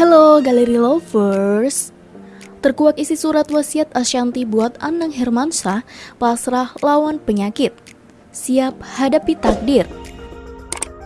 Halo Galeri Lovers Terkuak isi surat wasiat Ashanti buat Anang Hermansyah pasrah lawan penyakit Siap hadapi takdir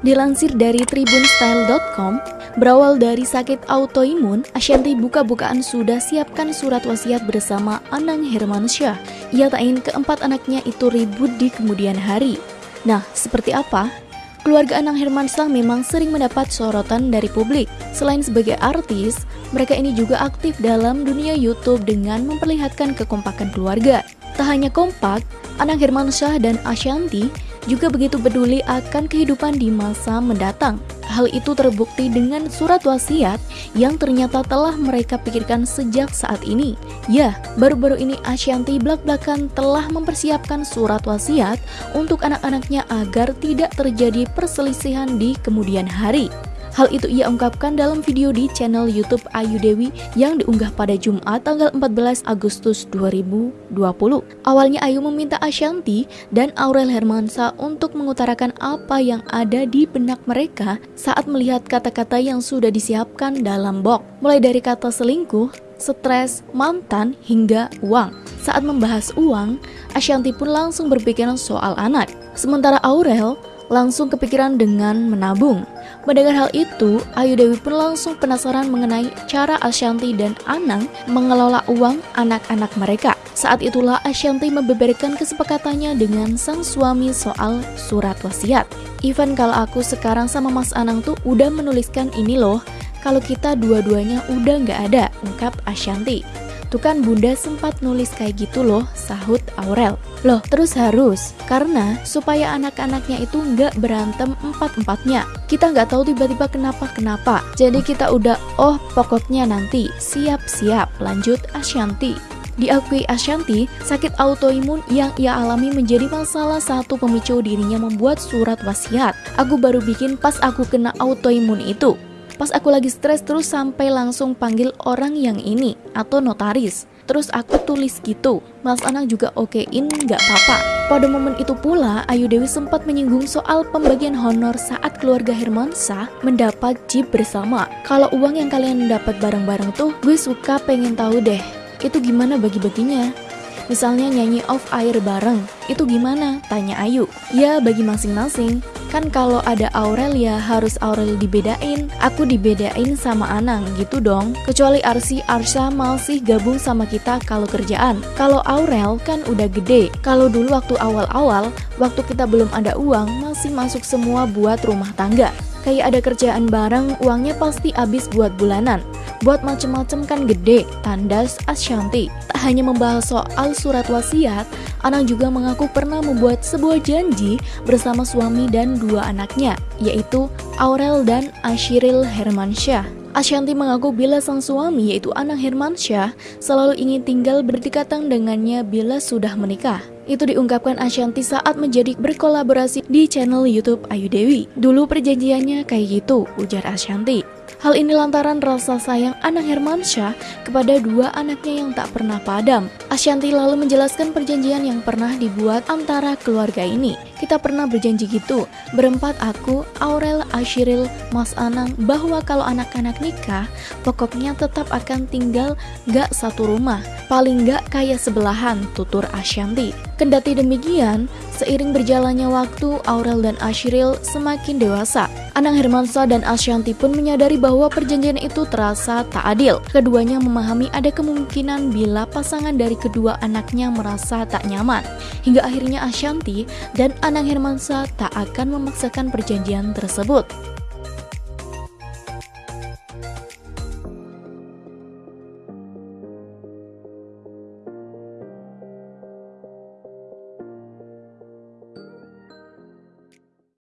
Dilansir dari tribunstyle.com Berawal dari sakit autoimun, Ashanti buka-bukaan sudah siapkan surat wasiat bersama Anang Hermansyah. Ia tak ingin keempat anaknya itu ribut di kemudian hari. Nah, seperti apa? Keluarga Anang Hermansyah memang sering mendapat sorotan dari publik. Selain sebagai artis, mereka ini juga aktif dalam dunia YouTube dengan memperlihatkan kekompakan keluarga. Tak hanya kompak, Anang Hermansyah dan Ashanti juga begitu peduli akan kehidupan di masa mendatang. Hal itu terbukti dengan surat wasiat yang ternyata telah mereka pikirkan sejak saat ini. Ya, baru-baru ini Ashanti belak-belakan telah mempersiapkan surat wasiat untuk anak-anaknya agar tidak terjadi perselisihan di kemudian hari. Hal itu ia ungkapkan dalam video di channel YouTube Ayu Dewi yang diunggah pada Jumat tanggal 14 Agustus 2020. Awalnya Ayu meminta Ashanti dan Aurel Hermansa untuk mengutarakan apa yang ada di benak mereka saat melihat kata-kata yang sudah disiapkan dalam box. Mulai dari kata selingkuh, stres, mantan, hingga uang. Saat membahas uang, Ashanti pun langsung berpikiran soal anak. Sementara Aurel langsung kepikiran dengan menabung. Mendengar hal itu, Ayu Dewi pun langsung penasaran mengenai cara Ashanti dan Anang mengelola uang anak-anak mereka. Saat itulah Ashanti membeberkan kesepakatannya dengan sang suami soal surat wasiat. Even kalau aku sekarang sama Mas Anang tuh udah menuliskan ini loh, kalau kita dua-duanya udah nggak ada, ungkap Ashanti. Tuh kan bunda sempat nulis kayak gitu loh, sahut Aurel. Loh, terus harus, karena supaya anak-anaknya itu nggak berantem empat-empatnya. Kita nggak tahu tiba-tiba kenapa-kenapa. Jadi kita udah, oh pokoknya nanti, siap-siap, lanjut Ashanti. Diakui Ashanti, sakit autoimun yang ia alami menjadi masalah satu pemicu dirinya membuat surat wasiat. Aku baru bikin pas aku kena autoimun itu. Pas aku lagi stres terus sampai langsung panggil orang yang ini atau notaris. Terus aku tulis gitu, Mas Anang juga okein gak apa-apa. Pada momen itu pula, Ayu Dewi sempat menyinggung soal pembagian honor saat keluarga Hermansa mendapat jeep bersama. Kalau uang yang kalian dapat bareng-bareng tuh, gue suka pengen tahu deh, itu gimana bagi-baginya? Misalnya nyanyi off air bareng, itu gimana? Tanya Ayu. Ya bagi masing-masing. Kan kalau ada Aurel ya harus Aurel dibedain. Aku dibedain sama Anang gitu dong. Kecuali Arsi Arsha masih gabung sama kita kalau kerjaan. Kalau Aurel kan udah gede. Kalau dulu waktu awal-awal Waktu kita belum ada uang Masih masuk semua buat rumah tangga. Kayak ada kerjaan bareng Uangnya pasti habis buat bulanan Buat macem-macem kan gede Tandas Ashanti Tak hanya membahas soal surat wasiat Anang juga mengaku pernah membuat sebuah janji bersama suami dan dua anaknya, yaitu Aurel dan Ashiril Hermansyah. Ashanti mengaku bila sang suami yaitu Anang Hermansyah selalu ingin tinggal berdekatan dengannya bila sudah menikah. Itu diungkapkan Ashanti saat menjadi berkolaborasi di channel YouTube Ayu Dewi. Dulu perjanjiannya kayak gitu, ujar Ashanti. Hal ini lantaran rasa sayang Anang Hermansyah kepada dua anaknya yang tak pernah padam. Ashanti lalu menjelaskan perjanjian yang pernah dibuat antara keluarga ini. Kita pernah berjanji gitu, berempat aku, Aurel, Ashiril, Mas Anang, bahwa kalau anak-anak nikah, pokoknya tetap akan tinggal gak satu rumah, paling gak kayak sebelahan, tutur Ashanti. Kendati demikian, seiring berjalannya waktu, Aurel dan Ashiril semakin dewasa. Anang Hermansa dan Ashanti pun menyadari bahwa perjanjian itu terasa tak adil. Keduanya memahami ada kemungkinan bila pasangan dari kedua anaknya merasa tak nyaman. Hingga akhirnya Ashanti dan Anang Hermansa tak akan memaksakan perjanjian tersebut.